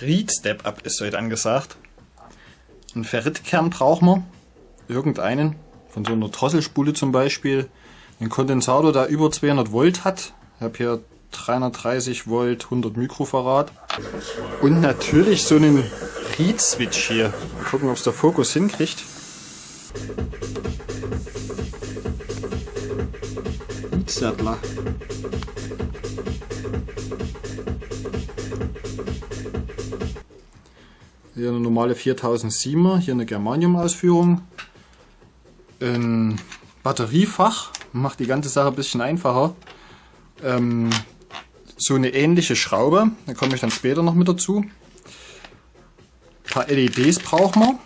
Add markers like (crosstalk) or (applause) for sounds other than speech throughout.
Read Step Up ist heute angesagt. Ein Ferritkern brauchen wir. Irgendeinen. Von so einer Drosselspule zum Beispiel. Ein Kondensator, der über 200 Volt hat. Ich habe hier 330 Volt, 100 Mikrofarad. Und natürlich so einen Read-Switch hier. Mal gucken, ob es der Fokus hinkriegt. Read-Sattler. Hier eine normale 4007er, hier eine Germanium-Ausführung. Ein Batteriefach, macht die ganze Sache ein bisschen einfacher. Ähm, so eine ähnliche Schraube, da komme ich dann später noch mit dazu. Ein paar LEDs brauchen wir.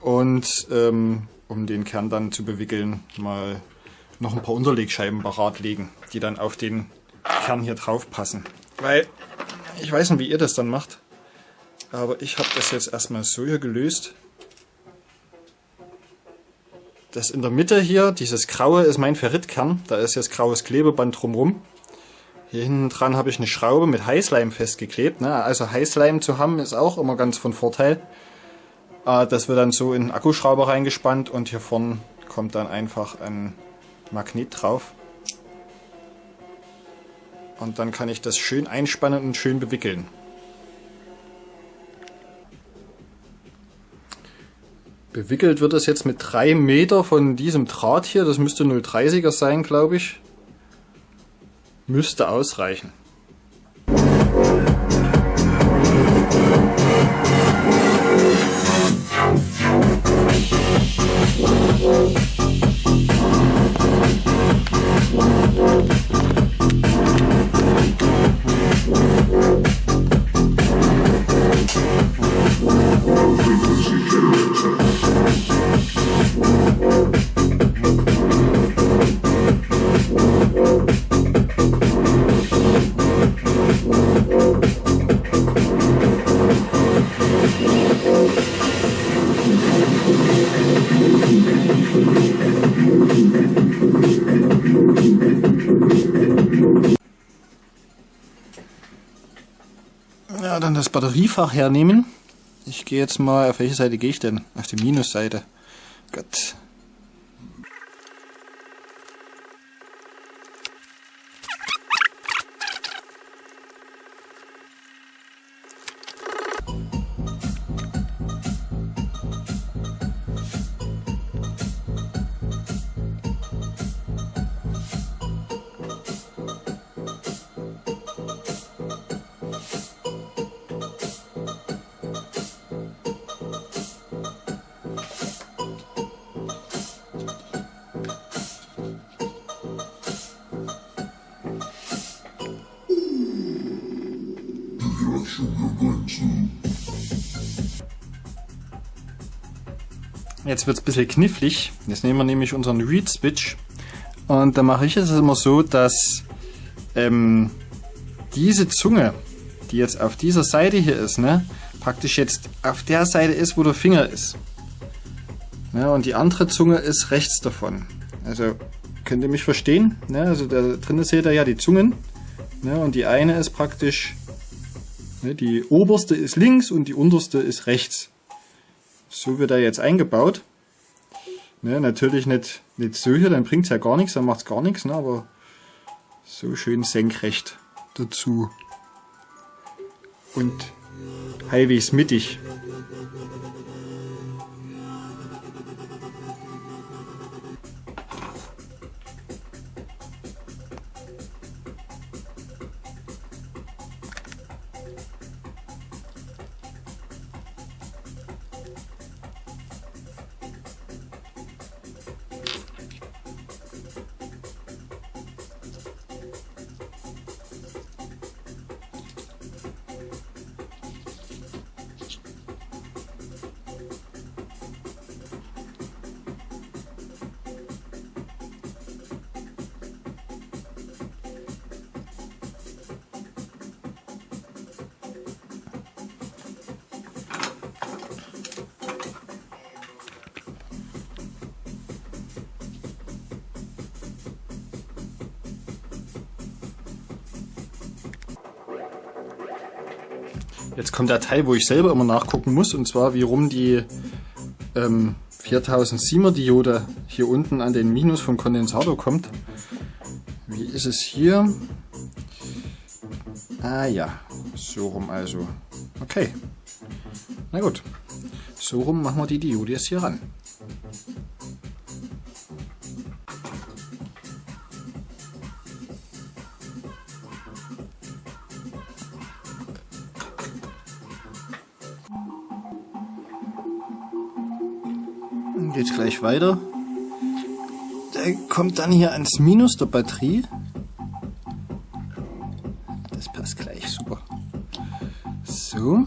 Und ähm, um den Kern dann zu bewickeln, mal noch ein paar Unterlegscheiben parat legen, die dann auf den Kern hier drauf passen. Weil, ich weiß nicht, wie ihr das dann macht, aber ich habe das jetzt erstmal so hier gelöst. Das in der Mitte hier, dieses graue, ist mein Ferritkern. Da ist jetzt graues Klebeband drumherum. Hier hinten dran habe ich eine Schraube mit Heißleim festgeklebt. Ne? Also Heißleim zu haben ist auch immer ganz von Vorteil. Äh, das wird dann so in den Akkuschrauber reingespannt und hier vorne kommt dann einfach ein Magnet drauf. Und dann kann ich das schön einspannen und schön bewickeln. Bewickelt wird es jetzt mit 3 Meter von diesem Draht hier. Das müsste 0,30er sein, glaube ich. Müsste ausreichen. Batteriefach hernehmen. Ich gehe jetzt mal, auf welche Seite gehe ich denn? Auf die Minusseite. Gott. Jetzt wird es ein bisschen knifflig. Jetzt nehmen wir nämlich unseren Read Switch und da mache ich es immer so, dass ähm, diese Zunge, die jetzt auf dieser Seite hier ist, ne, praktisch jetzt auf der Seite ist, wo der Finger ist. Ja, und die andere Zunge ist rechts davon. Also könnt ihr mich verstehen? Ne? Also da drinnen seht ihr ja die Zungen. Ne? Und die eine ist praktisch, ne, die oberste ist links und die unterste ist rechts. So wird er jetzt eingebaut. Ne, natürlich nicht, nicht so hier, dann bringt es ja gar nichts, dann macht es gar nichts, ne, aber so schön senkrecht dazu. Und halbwegs mittig. Jetzt kommt der Teil, wo ich selber immer nachgucken muss, und zwar wie rum die ähm, 4007er Diode hier unten an den Minus vom Kondensator kommt. Wie ist es hier? Ah ja, so rum also. Okay. Na gut. So rum machen wir die Diode jetzt hier ran. Geht gleich weiter. Der kommt dann hier ans Minus der Batterie. Das passt gleich, super. So.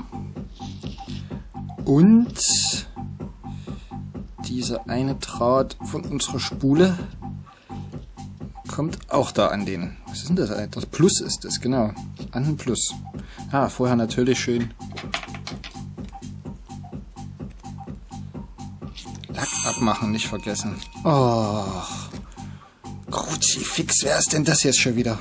Und dieser eine Draht von unserer Spule kommt auch da an den. Was ist denn das? Das Plus ist das, genau. An den Plus. Ah, vorher natürlich schön Lack abmachen, nicht vergessen. Oh. Kruzifix, wer ist denn das jetzt schon wieder?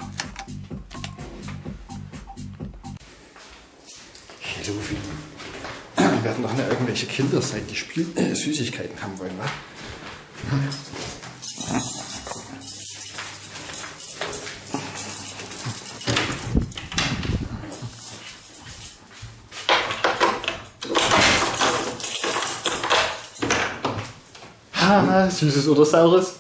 Wir werden doch nicht irgendwelche Kinder sein, die Spiel äh, Süßigkeiten haben wollen, wa? Ah, süßes oder saures?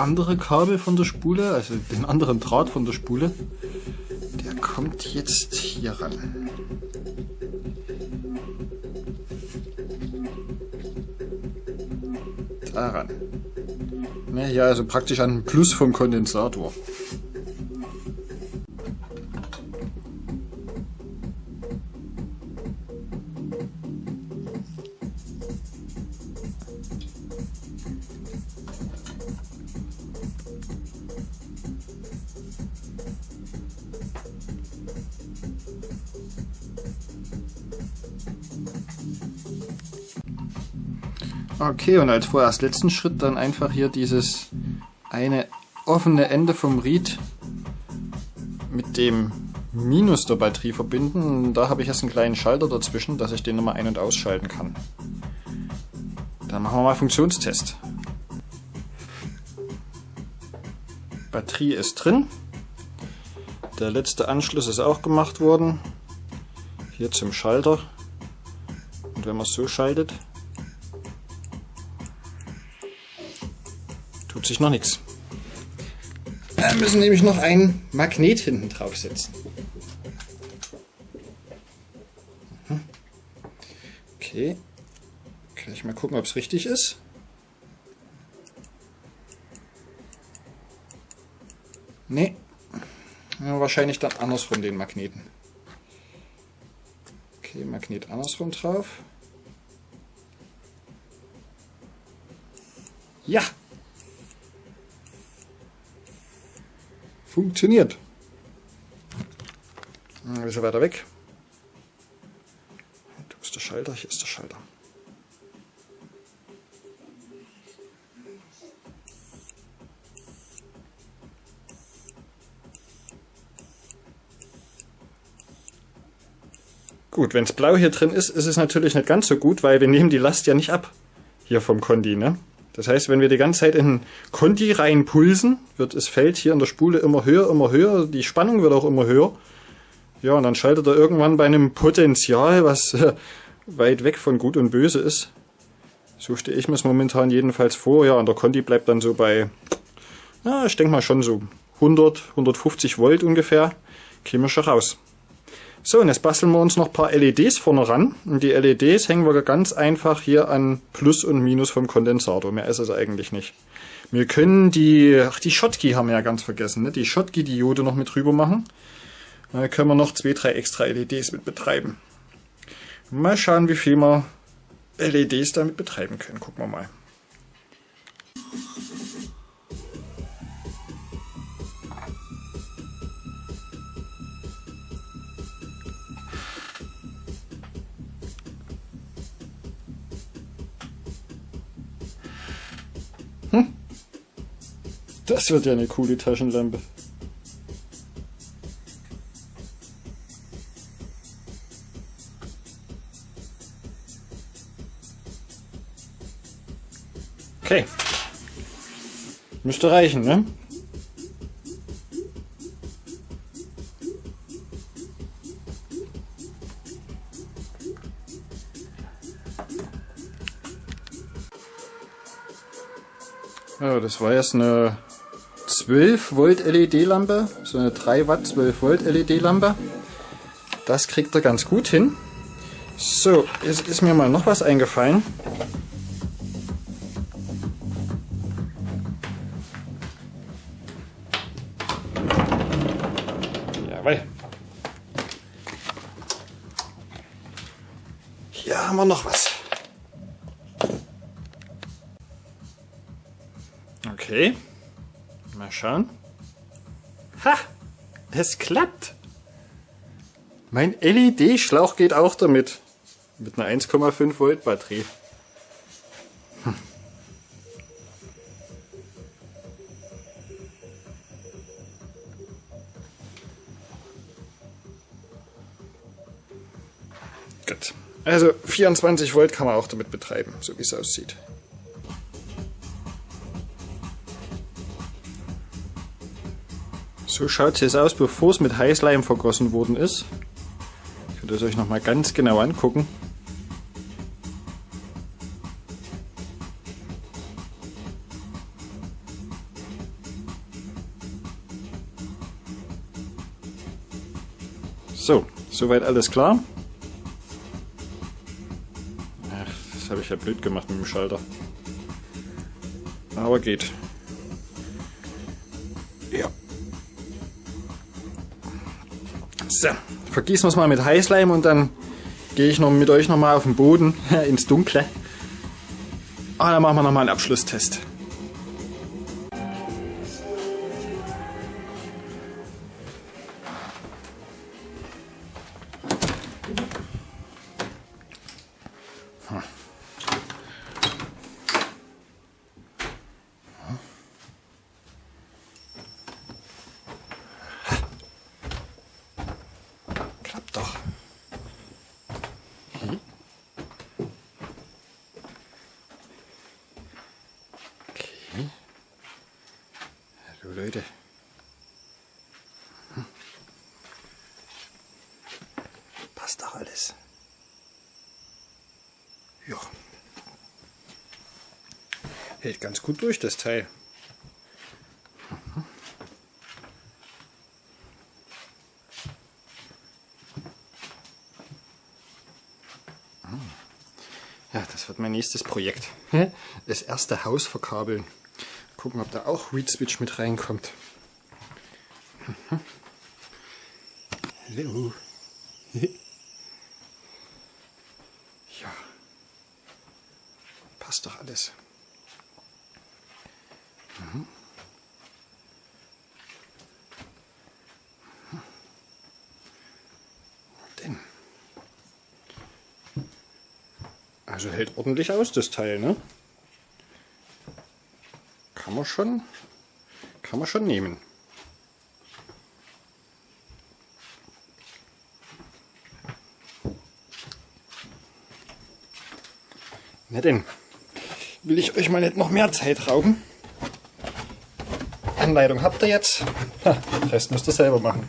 Andere Kabel von der Spule, also den anderen Draht von der Spule, der kommt jetzt hier ran. Daran. Ne, ja, also praktisch an den Plus vom Kondensator. Okay, und als vorerst letzten Schritt dann einfach hier dieses eine offene Ende vom Ried mit dem Minus der Batterie verbinden. Da habe ich jetzt einen kleinen Schalter dazwischen, dass ich den nochmal ein- und ausschalten kann. Dann machen wir mal Funktionstest. Batterie ist drin. Der letzte Anschluss ist auch gemacht worden. Hier zum Schalter. Und wenn man es so schaltet, sich noch nichts. Wir müssen nämlich noch ein Magnet hinten draufsetzen. Mhm. Okay. Kann ich mal gucken, ob es richtig ist. Nee. Ja, wahrscheinlich dann andersrum den Magneten. Okay, Magnet andersrum drauf. Ja! Funktioniert. Ein bisschen weiter weg. Du bist der Schalter, hier ist der Schalter. Gut, wenn es blau hier drin ist, ist es natürlich nicht ganz so gut, weil wir nehmen die Last ja nicht ab hier vom Kondi. Ne? Das heißt, wenn wir die ganze Zeit in den Konti reinpulsen, wird das Feld hier in der Spule immer höher, immer höher, die Spannung wird auch immer höher. Ja, und dann schaltet er irgendwann bei einem Potenzial, was äh, weit weg von Gut und Böse ist. So stehe ich mir es momentan jedenfalls vor. Ja, und der Konti bleibt dann so bei, na, ich denke mal schon so 100, 150 Volt ungefähr, käme schon raus. So, und jetzt basteln wir uns noch ein paar LEDs vorne ran. Und die LEDs hängen wir ganz einfach hier an Plus und Minus vom Kondensator. Mehr ist es eigentlich nicht. Wir können die, ach die Schottky haben wir ja ganz vergessen, ne? die Schottky-Diode noch mit drüber machen. Da können wir noch zwei, drei extra LEDs mit betreiben. Mal schauen, wie viel wir LEDs damit betreiben können. Gucken wir mal. Das wird ja eine coole Taschenlampe. Okay. Müsste reichen, ne? Ja, das war jetzt eine 12 Volt LED-Lampe, so eine 3 Watt 12 Volt LED-Lampe. Das kriegt er ganz gut hin. So, jetzt ist mir mal noch was eingefallen. Jawohl. Hier haben wir noch was. Okay. Mal schauen. Ha! Es klappt! Mein LED-Schlauch geht auch damit. Mit einer 1,5 Volt Batterie. Hm. Gut. Also 24 Volt kann man auch damit betreiben, so wie es aussieht. So schaut es jetzt aus, bevor es mit Heißleim vergossen worden ist. Ich würde es euch nochmal ganz genau angucken. So, soweit alles klar. Ach, das habe ich ja blöd gemacht mit dem Schalter. Aber geht. So, vergießen wir es mal mit Heißleim und dann gehe ich noch mit euch nochmal auf den Boden (laughs) ins Dunkle. Und dann machen wir nochmal einen Abschlusstest. Klappt doch. Hm? Okay. Hallo Leute. Hm. Passt doch alles. Ja. Hält ganz gut durch das Teil. Ja, das wird mein nächstes Projekt. Das erste Haus verkabeln. Gucken, ob da auch Reed Switch mit reinkommt. Hallo. Passt doch alles. Mhm. Also hält ordentlich aus, das Teil, ne? Kann man schon, kann man schon nehmen. Na denn, will ich euch mal nicht noch mehr Zeit rauben. Anleitung habt ihr jetzt. Ha, den Rest müsst ihr selber machen.